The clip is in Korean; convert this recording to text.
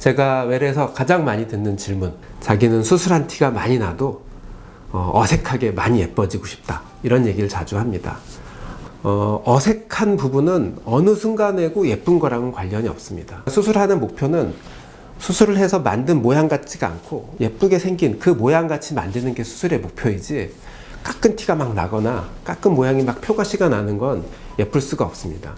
제가 외래에서 가장 많이 듣는 질문 자기는 수술한 티가 많이 나도 어, 어색하게 많이 예뻐지고 싶다. 이런 얘기를 자주 합니다. 어, 어색한 부분은 어느 순간에고 예쁜 거랑은 관련이 없습니다. 수술하는 목표는 수술을 해서 만든 모양 같지가 않고 예쁘게 생긴 그 모양 같이 만드는 게 수술의 목표이지 깎은 티가 막 나거나 깎은 모양이 막 표가시가 나는 건 예쁠 수가 없습니다.